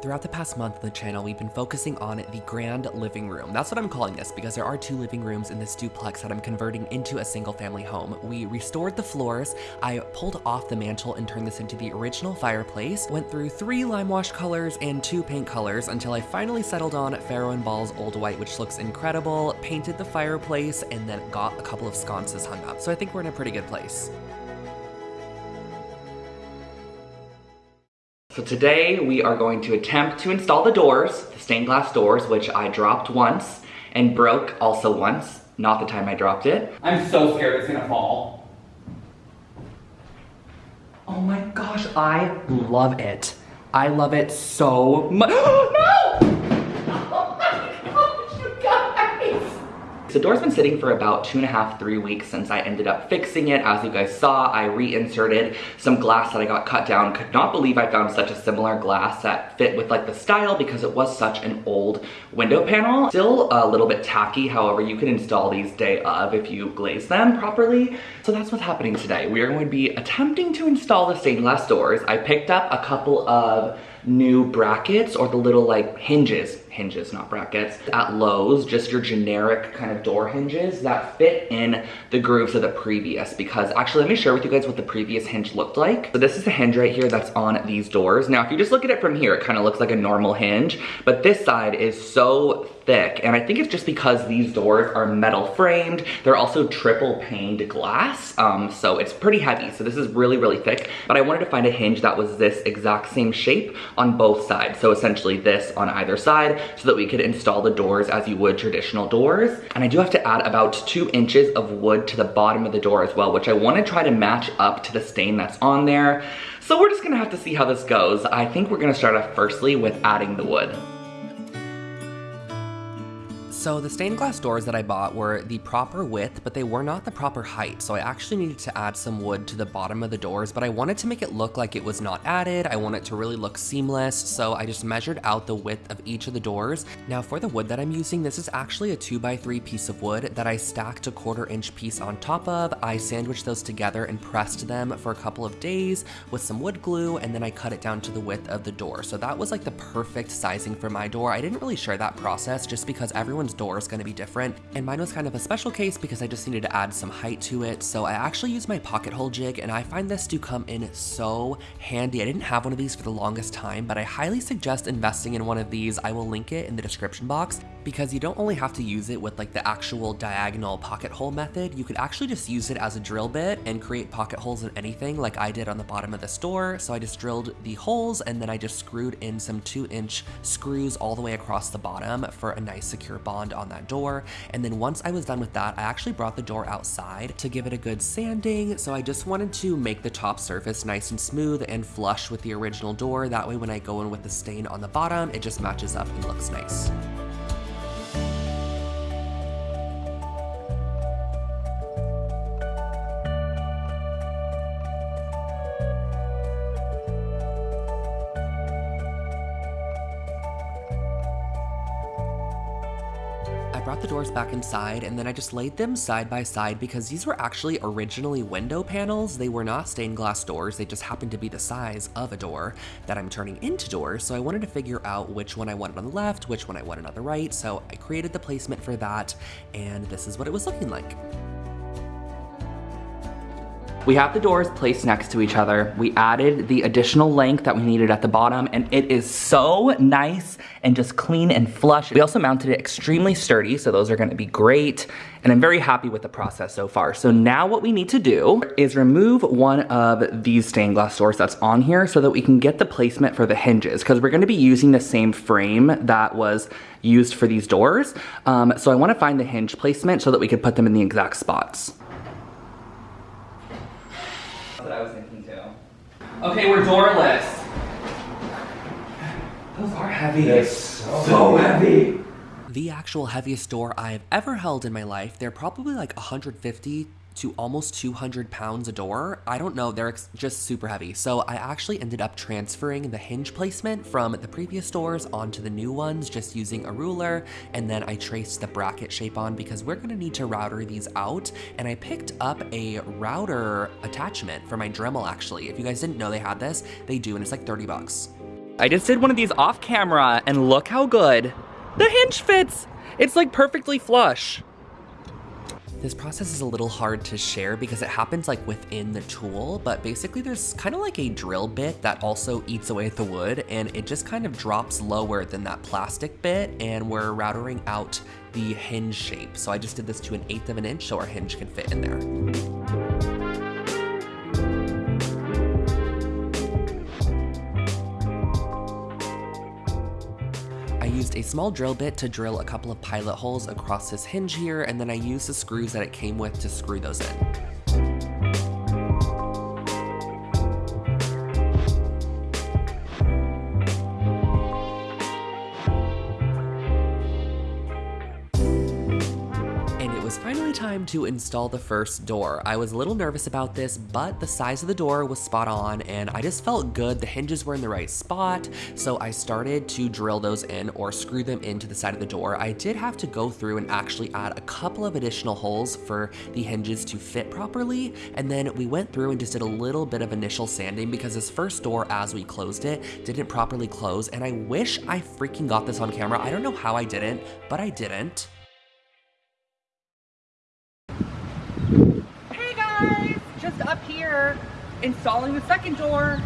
Throughout the past month on the channel, we've been focusing on the grand living room. That's what I'm calling this because there are two living rooms in this duplex that I'm converting into a single family home. We restored the floors, I pulled off the mantel and turned this into the original fireplace, went through three lime wash colors and two paint colors until I finally settled on Farrow and Ball's Old White, which looks incredible, painted the fireplace, and then got a couple of sconces hung up. So I think we're in a pretty good place. So today we are going to attempt to install the doors, the stained glass doors, which I dropped once and broke also once, not the time I dropped it. I'm so scared it's gonna fall. Oh my gosh, I love it. I love it so much. The door's been sitting for about two and a half, three weeks since I ended up fixing it. As you guys saw, I reinserted some glass that I got cut down. Could not believe I found such a similar glass that fit with like the style because it was such an old window panel. Still a little bit tacky, however, you can install these day of if you glaze them properly. So that's what's happening today. We are going to be attempting to install the stained glass doors. I picked up a couple of new brackets or the little like hinges hinges, not brackets, at Lowe's, just your generic kind of door hinges that fit in the grooves of the previous because actually let me share with you guys what the previous hinge looked like. So this is the hinge right here that's on these doors. Now if you just look at it from here, it kind of looks like a normal hinge, but this side is so thick and I think it's just because these doors are metal framed. They're also triple paned glass, um, so it's pretty heavy. So this is really, really thick, but I wanted to find a hinge that was this exact same shape on both sides. So essentially this on either side so that we could install the doors as you would traditional doors. And I do have to add about two inches of wood to the bottom of the door as well, which I wanna try to match up to the stain that's on there. So we're just gonna have to see how this goes. I think we're gonna start off firstly with adding the wood. So the stained glass doors that I bought were the proper width, but they were not the proper height. So I actually needed to add some wood to the bottom of the doors, but I wanted to make it look like it was not added. I want it to really look seamless. So I just measured out the width of each of the doors. Now for the wood that I'm using, this is actually a two by three piece of wood that I stacked a quarter inch piece on top of. I sandwiched those together and pressed them for a couple of days with some wood glue, and then I cut it down to the width of the door. So that was like the perfect sizing for my door. I didn't really share that process just because everyone's door is gonna be different, and mine was kind of a special case because I just needed to add some height to it, so I actually used my pocket hole jig, and I find this to come in so handy. I didn't have one of these for the longest time, but I highly suggest investing in one of these. I will link it in the description box because you don't only have to use it with like the actual diagonal pocket hole method, you could actually just use it as a drill bit and create pocket holes in anything like I did on the bottom of the store. So I just drilled the holes and then I just screwed in some two inch screws all the way across the bottom for a nice secure bond on that door. And then once I was done with that, I actually brought the door outside to give it a good sanding. So I just wanted to make the top surface nice and smooth and flush with the original door. That way when I go in with the stain on the bottom, it just matches up and looks nice. I brought the doors back inside and then I just laid them side by side because these were actually originally window panels. They were not stained glass doors. They just happened to be the size of a door that I'm turning into doors. So I wanted to figure out which one I wanted on the left, which one I wanted on the right. So I created the placement for that and this is what it was looking like. We have the doors placed next to each other. We added the additional length that we needed at the bottom and it is so nice and just clean and flush. We also mounted it extremely sturdy, so those are gonna be great. And I'm very happy with the process so far. So now what we need to do is remove one of these stained glass doors that's on here so that we can get the placement for the hinges because we're gonna be using the same frame that was used for these doors. Um, so I wanna find the hinge placement so that we could put them in the exact spots. I was thinking too. Okay, we're doorless. Those are heavy. Yes, so, so heavy. The actual heaviest door I've ever held in my life, they're probably like 150 to almost 200 pounds a door. I don't know, they're just super heavy. So I actually ended up transferring the hinge placement from the previous doors onto the new ones just using a ruler. And then I traced the bracket shape on because we're gonna need to router these out. And I picked up a router attachment for my Dremel actually. If you guys didn't know they had this, they do and it's like 30 bucks. I just did one of these off camera and look how good the hinge fits. It's like perfectly flush. This process is a little hard to share because it happens like within the tool, but basically there's kind of like a drill bit that also eats away at the wood and it just kind of drops lower than that plastic bit and we're routering out the hinge shape. So I just did this to an eighth of an inch so our hinge can fit in there. Used a small drill bit to drill a couple of pilot holes across this hinge here, and then I used the screws that it came with to screw those in. To install the first door. I was a little nervous about this, but the size of the door was spot on and I just felt good. The hinges were in the right spot, so I started to drill those in or screw them into the side of the door. I did have to go through and actually add a couple of additional holes for the hinges to fit properly, and then we went through and just did a little bit of initial sanding because this first door, as we closed it, didn't properly close, and I wish I freaking got this on camera. I don't know how I didn't, but I didn't. Installing the second door.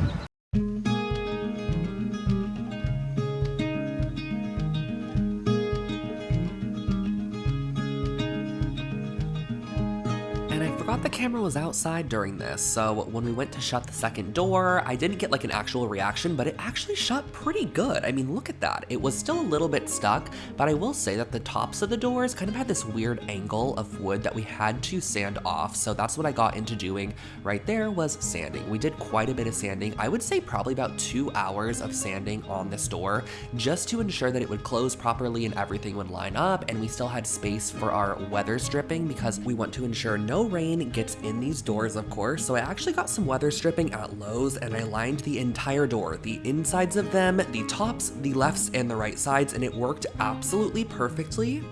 Forgot the camera was outside during this, so when we went to shut the second door, I didn't get like an actual reaction, but it actually shut pretty good. I mean, look at that. It was still a little bit stuck, but I will say that the tops of the doors kind of had this weird angle of wood that we had to sand off, so that's what I got into doing right there was sanding. We did quite a bit of sanding. I would say probably about two hours of sanding on this door, just to ensure that it would close properly and everything would line up, and we still had space for our weather stripping because we want to ensure no rain gets in these doors, of course, so I actually got some weather stripping at Lowe's and I lined the entire door, the insides of them, the tops, the lefts, and the right sides, and it worked absolutely perfectly.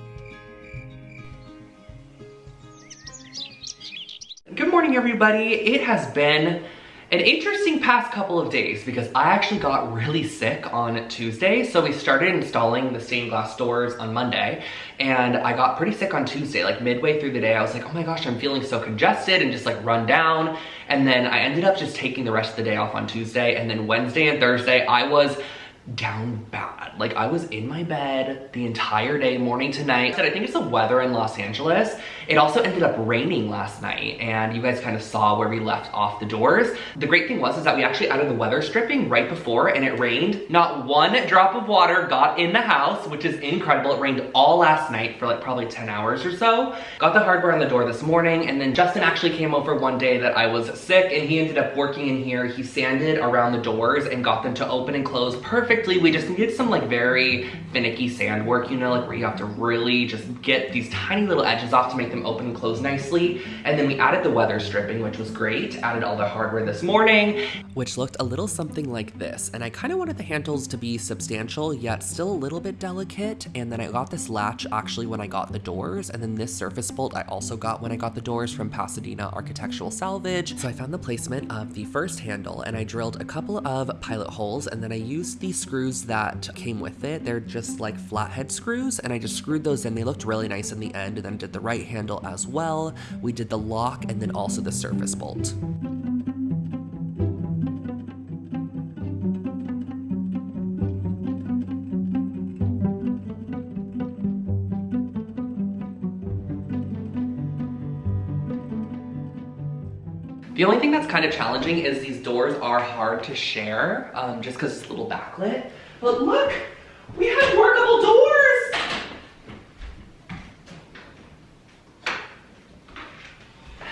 Good morning, everybody. It has been an interesting past couple of days because I actually got really sick on Tuesday. So we started installing the stained glass doors on Monday and I got pretty sick on Tuesday. Like midway through the day, I was like, oh my gosh, I'm feeling so congested and just like run down. And then I ended up just taking the rest of the day off on Tuesday. And then Wednesday and Thursday, I was down bad. Like I was in my bed the entire day, morning to night. I said I think it's the weather in Los Angeles. It also ended up raining last night and you guys kind of saw where we left off the doors. The great thing was is that we actually added the weather stripping right before and it rained. Not one drop of water got in the house, which is incredible. It rained all last night for like probably 10 hours or so. Got the hardware on the door this morning and then Justin actually came over one day that I was sick and he ended up working in here. He sanded around the doors and got them to open and close perfectly. We just needed some like very finicky sand work, you know, like where you have to really just get these tiny little edges off to make them open and close nicely. And then we added the weather stripping, which was great. Added all the hardware this morning. Which looked a little something like this. And I kind of wanted the handles to be substantial, yet still a little bit delicate. And then I got this latch actually when I got the doors. And then this surface bolt I also got when I got the doors from Pasadena Architectural Salvage. So I found the placement of the first handle and I drilled a couple of pilot holes and then I used the screws that came with it. They're just like flathead screws and I just screwed those in. They looked really nice in the end and then did the right handle as well. We did the lock and then also the surface bolt. The only thing that's kind of challenging is these doors are hard to share um, just because it's a little backlit. But look, we have workable doors.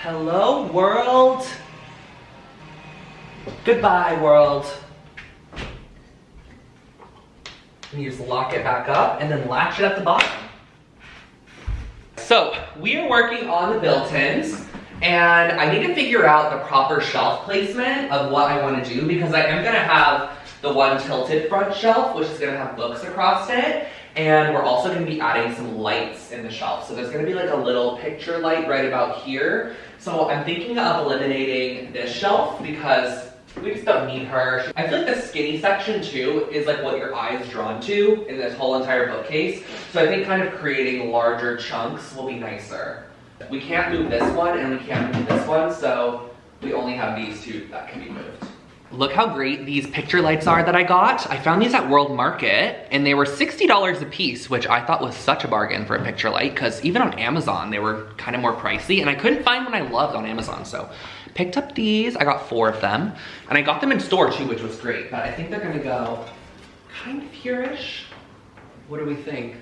Hello, world. Goodbye, world. And you just lock it back up and then latch it at the bottom. So, we are working on the built-ins and I need to figure out the proper shelf placement of what I want to do because I am going to have the one tilted front shelf, which is going to have books across it. And we're also going to be adding some lights in the shelf. So there's going to be like a little picture light right about here. So I'm thinking of eliminating this shelf because We just don't need her. I feel like the skinny section too is like what your eye is drawn to in this whole entire bookcase. So I think kind of creating larger chunks will be nicer. We can't move this one and we can't move this one, so we only have these two that can be moved. Look how great these picture lights are that I got. I found these at World Market and they were $60 a piece, which I thought was such a bargain for a picture light because even on Amazon, they were kind of more pricey and I couldn't find one I loved on Amazon. So picked up these, I got four of them and I got them in store too, which was great, but I think they're gonna go kind of here-ish. What do we think?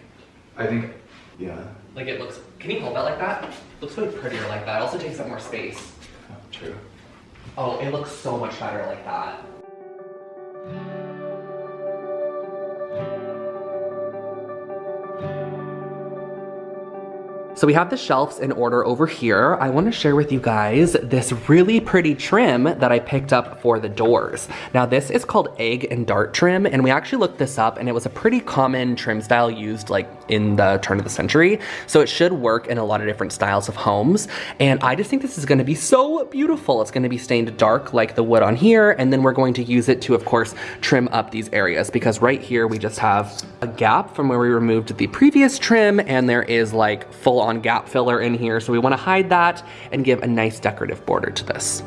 I think, yeah, Like it looks, can you hold that like that? Looks way prettier like that. It also takes up more space. true. Oh, it looks so much better like that. So we have the shelves in order over here. I wanna share with you guys this really pretty trim that I picked up for the doors. Now this is called egg and dart trim and we actually looked this up and it was a pretty common trim style used like in the turn of the century. So it should work in a lot of different styles of homes. And I just think this is gonna be so beautiful. It's gonna be stained dark like the wood on here and then we're going to use it to of course trim up these areas because right here we just have a gap from where we removed the previous trim and there is like full on gap filler in here. So we wanna hide that and give a nice decorative border to this.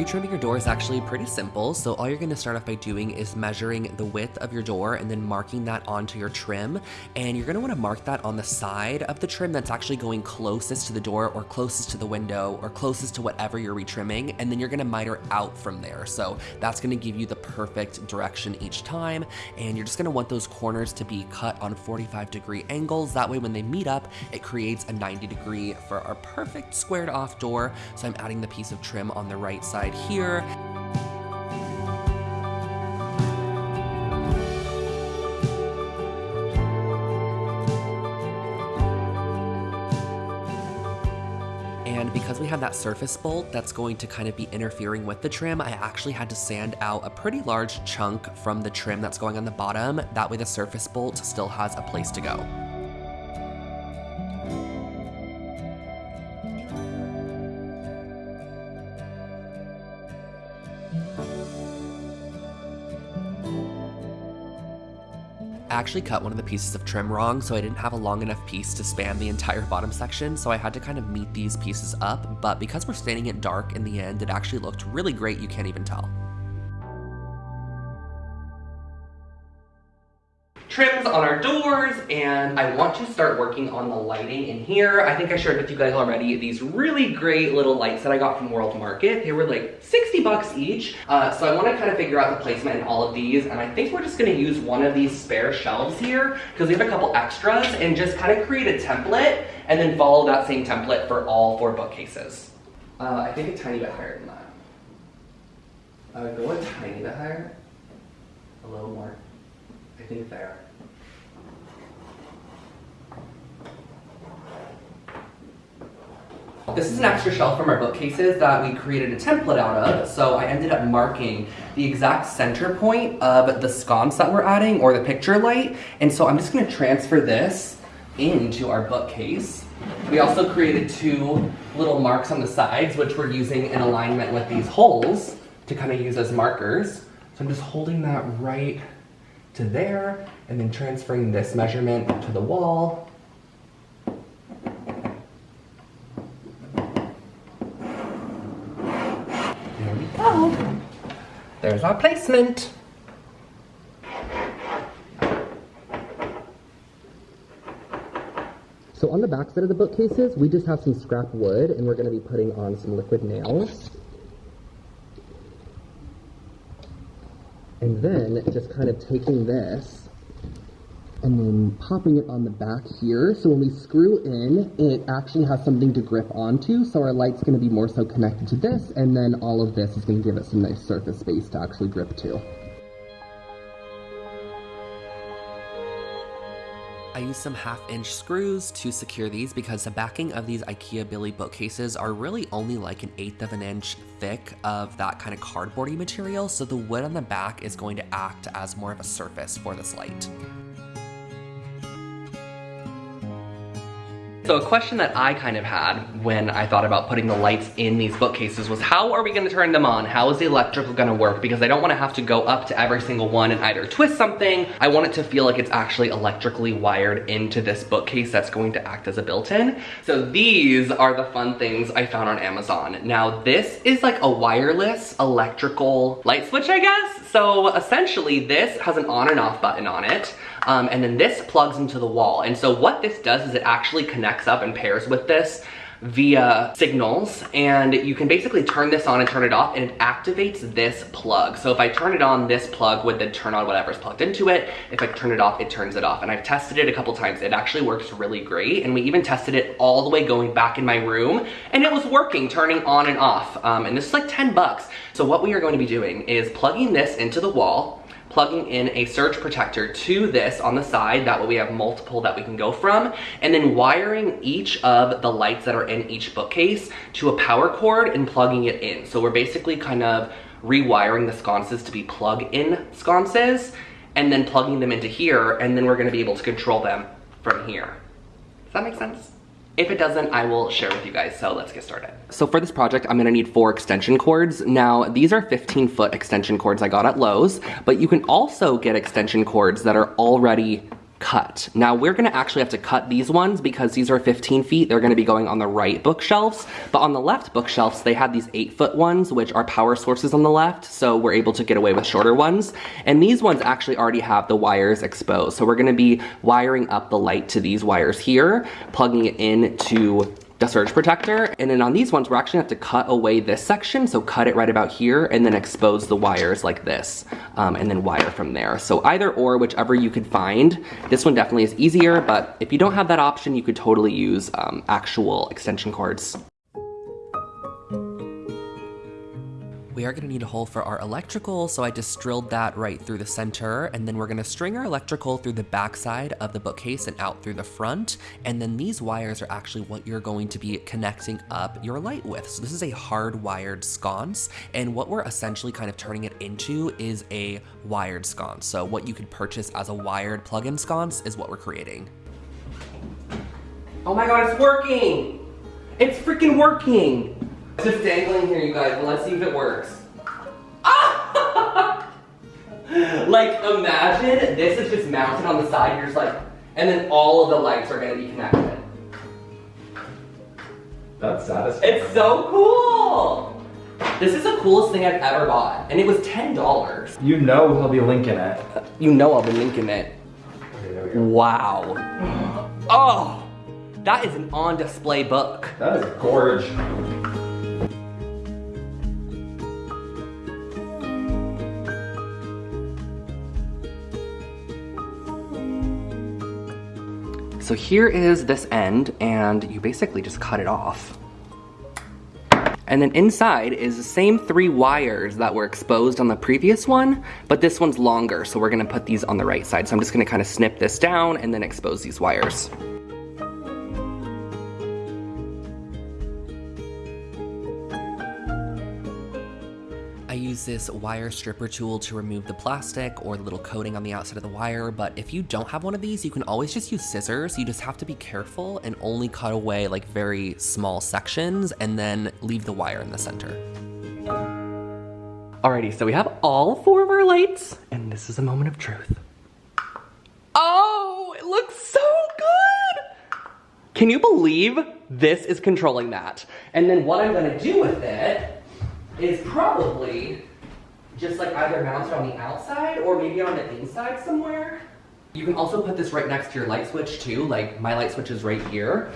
Retrimming your door is actually pretty simple, so all you're gonna start off by doing is measuring the width of your door and then marking that onto your trim. And you're gonna wanna mark that on the side of the trim that's actually going closest to the door or closest to the window or closest to whatever you're retrimming. And then you're gonna miter out from there. So that's gonna give you the perfect direction each time. And you're just gonna want those corners to be cut on 45 degree angles. That way when they meet up, it creates a 90 degree for our perfect squared off door. So I'm adding the piece of trim on the right side here. And because we have that surface bolt that's going to kind of be interfering with the trim, I actually had to sand out a pretty large chunk from the trim that's going on the bottom. That way the surface bolt still has a place to go. Actually cut one of the pieces of trim wrong, so I didn't have a long enough piece to span the entire bottom section, so I had to kind of meet these pieces up, but because we're staining it dark in the end, it actually looked really great, you can't even tell. Trims on our doors and I want to start working on the lighting in here. I think I shared with you guys already these really great little lights that I got from World Market. They were like 60 bucks each. Uh, so I want to kind of figure out the placement in all of these and I think we're just going to use one of these spare shelves here because we have a couple extras and just kind of create a template and then follow that same template for all four bookcases. Uh, I think a tiny bit higher than that. Would go a tiny bit higher. A little more. There. This is an extra shelf from our bookcases that we created a template out of, so I ended up marking the exact center point of the sconce that we're adding, or the picture light, and so I'm just gonna transfer this into our bookcase. We also created two little marks on the sides, which we're using in alignment with these holes to kind of use as markers. So I'm just holding that right to there, and then transferring this measurement to the wall. There we go. There's our placement. So on the back side of the bookcases, we just have some scrap wood and we're gonna be putting on some liquid nails. And then just kind of taking this and then popping it on the back here. So when we screw in, it actually has something to grip onto. So our light's gonna be more so connected to this and then all of this is gonna give it some nice surface space to actually grip to. I used some half inch screws to secure these because the backing of these IKEA Billy bookcases are really only like an eighth of an inch thick of that kind of cardboardy material, so the wood on the back is going to act as more of a surface for this light. So a question that I kind of had when I thought about putting the lights in these bookcases was how are we gonna turn them on? How is the electrical gonna work? Because I don't wanna have to go up to every single one and either twist something. I want it to feel like it's actually electrically wired into this bookcase that's going to act as a built-in. So these are the fun things I found on Amazon. Now this is like a wireless electrical light switch, I guess. So essentially this has an on and off button on it. Um, and then this plugs into the wall. And so what this does is it actually connects up and pairs with this via signals and you can basically turn this on and turn it off and it activates this plug. So if I turn it on, this plug would then turn on whatever's plugged into it. If I turn it off, it turns it off. And I've tested it a couple times. It actually works really great. And we even tested it all the way going back in my room and it was working, turning on and off. Um, and this is like 10 bucks. So what we are going to be doing is plugging this into the wall plugging in a surge protector to this on the side, that way we have multiple that we can go from, and then wiring each of the lights that are in each bookcase to a power cord and plugging it in. So we're basically kind of rewiring the sconces to be plug-in sconces, and then plugging them into here, and then we're gonna be able to control them from here. Does that make sense? If it doesn't, I will share with you guys, so let's get started. So for this project, I'm gonna need four extension cords. Now, these are 15 foot extension cords I got at Lowe's, but you can also get extension cords that are already cut. Now we're gonna actually have to cut these ones because these are 15 feet. They're gonna be going on the right bookshelves, but on the left bookshelves, they have these eight foot ones, which are power sources on the left. So we're able to get away with shorter ones. And these ones actually already have the wires exposed. So we're gonna be wiring up the light to these wires here, plugging it into the surge protector. And then on these ones, we're actually gonna have to cut away this section. So cut it right about here and then expose the wires like this um, and then wire from there. So either or, whichever you could find. This one definitely is easier, but if you don't have that option, you could totally use um, actual extension cords. We are gonna need a hole for our electrical, so I just drilled that right through the center, and then we're gonna string our electrical through the backside of the bookcase and out through the front, and then these wires are actually what you're going to be connecting up your light with. So this is a hardwired sconce, and what we're essentially kind of turning it into is a wired sconce. So what you could purchase as a wired plug-in sconce is what we're creating. Oh my god, it's working! It's freaking working! It's just dangling here, you guys, but let's see if it works. Ah! like, imagine this is just mounted on the side, you're just like, and then all of the lights are gonna be connected. That's satisfying. It's so cool! This is the coolest thing I've ever bought, and it was $10. You know he'll be linking it. You know I'll be linking it. Okay, there we go. Wow. Oh, that is an on display book. That is gorge. So here is this end, and you basically just cut it off. And then inside is the same three wires that were exposed on the previous one, but this one's longer, so we're gonna put these on the right side. So I'm just gonna kind of snip this down and then expose these wires. Use this wire stripper tool to remove the plastic or the little coating on the outside of the wire, but if you don't have one of these, you can always just use scissors. You just have to be careful and only cut away like very small sections and then leave the wire in the center. Alrighty, so we have all four of our lights, and this is a moment of truth. Oh, it looks so good! Can you believe this is controlling that? And then what I'm gonna do with it is probably just like either mounted on the outside or maybe on the inside somewhere. You can also put this right next to your light switch too, like my light switch is right here.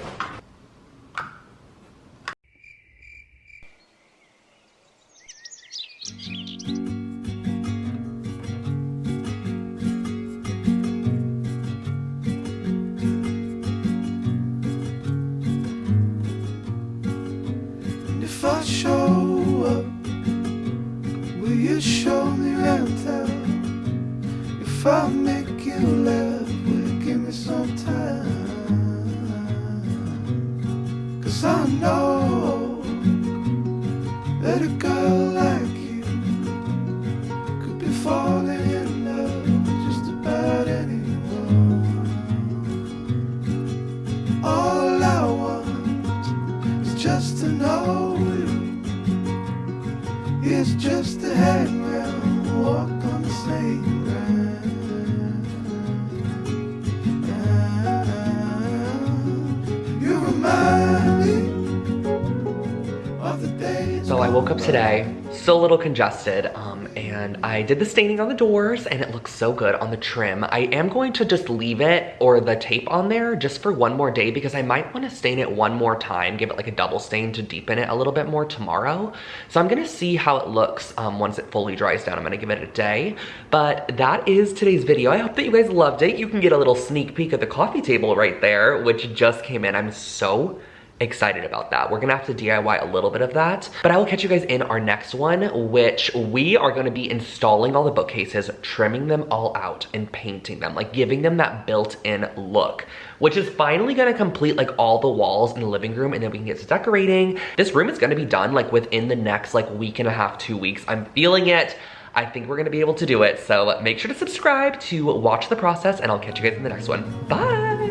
Woke up today, still a little congested, um, and I did the staining on the doors and it looks so good on the trim. I am going to just leave it or the tape on there just for one more day because I might want to stain it one more time, give it like a double stain to deepen it a little bit more tomorrow. So I'm gonna see how it looks um, once it fully dries down. I'm gonna give it a day. But that is today's video. I hope that you guys loved it. You can get a little sneak peek at the coffee table right there, which just came in. I'm so excited about that. We're gonna have to DIY a little bit of that, but I will catch you guys in our next one, which we are gonna be installing all the bookcases, trimming them all out and painting them, like giving them that built-in look, which is finally gonna complete like all the walls in the living room and then we can get to decorating. This room is gonna be done like within the next like week and a half, two weeks. I'm feeling it. I think we're gonna be able to do it. So make sure to subscribe to watch the process and I'll catch you guys in the next one. Bye.